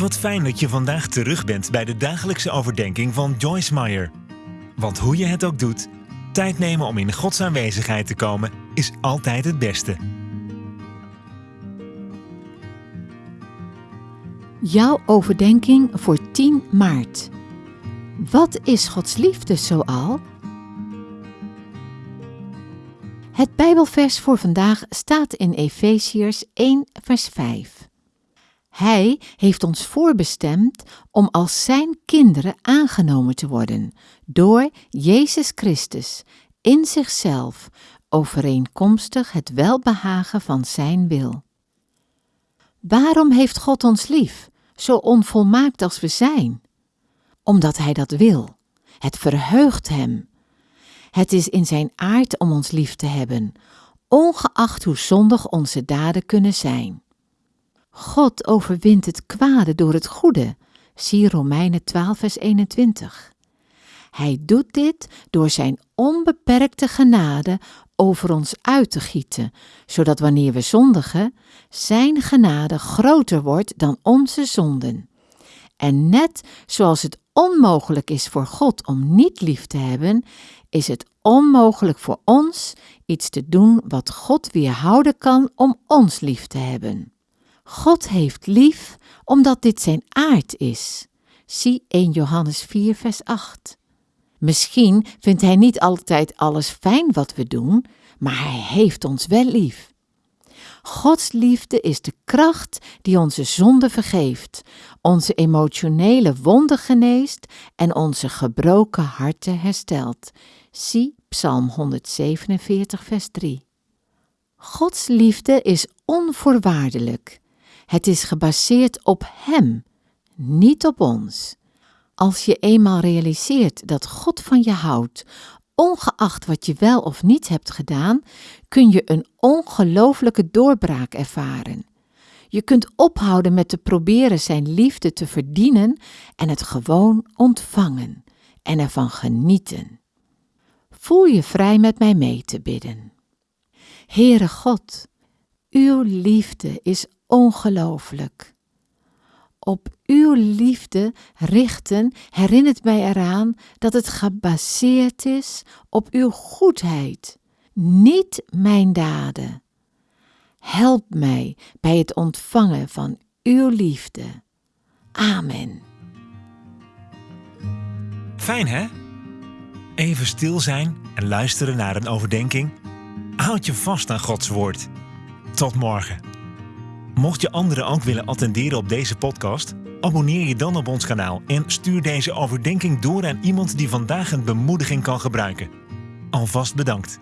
Wat fijn dat je vandaag terug bent bij de dagelijkse overdenking van Joyce Meyer. Want hoe je het ook doet, tijd nemen om in Gods aanwezigheid te komen is altijd het beste. Jouw overdenking voor 10 maart. Wat is Gods liefde zoal? Het Bijbelvers voor vandaag staat in Efeziërs 1, vers 5. Hij heeft ons voorbestemd om als Zijn kinderen aangenomen te worden door Jezus Christus in zichzelf, overeenkomstig het welbehagen van Zijn wil. Waarom heeft God ons lief, zo onvolmaakt als we zijn? Omdat Hij dat wil. Het verheugt Hem. Het is in Zijn aard om ons lief te hebben, ongeacht hoe zondig onze daden kunnen zijn. God overwint het kwade door het goede. Zie Romeinen 12, vers 21. Hij doet dit door zijn onbeperkte genade over ons uit te gieten, zodat wanneer we zondigen, zijn genade groter wordt dan onze zonden. En net zoals het onmogelijk is voor God om niet lief te hebben, is het onmogelijk voor ons iets te doen wat God weerhouden kan om ons lief te hebben. God heeft lief omdat dit zijn aard is. Zie 1 Johannes 4, vers 8. Misschien vindt Hij niet altijd alles fijn wat we doen, maar Hij heeft ons wel lief. Gods liefde is de kracht die onze zonde vergeeft, onze emotionele wonden geneest en onze gebroken harten herstelt. Zie Psalm 147, vers 3. Gods liefde is onvoorwaardelijk. Het is gebaseerd op Hem, niet op ons. Als je eenmaal realiseert dat God van je houdt, ongeacht wat je wel of niet hebt gedaan, kun je een ongelooflijke doorbraak ervaren. Je kunt ophouden met te proberen Zijn liefde te verdienen en het gewoon ontvangen en ervan genieten. Voel je vrij met mij mee te bidden. Heere God, uw liefde is ongelooflijk. Op uw liefde richten herinnert mij eraan dat het gebaseerd is op uw goedheid, niet mijn daden. Help mij bij het ontvangen van uw liefde. Amen. Fijn hè? Even stil zijn en luisteren naar een overdenking. Houd je vast aan Gods woord. Tot morgen. Mocht je anderen ook willen attenderen op deze podcast, abonneer je dan op ons kanaal en stuur deze overdenking door aan iemand die vandaag een bemoediging kan gebruiken. Alvast bedankt.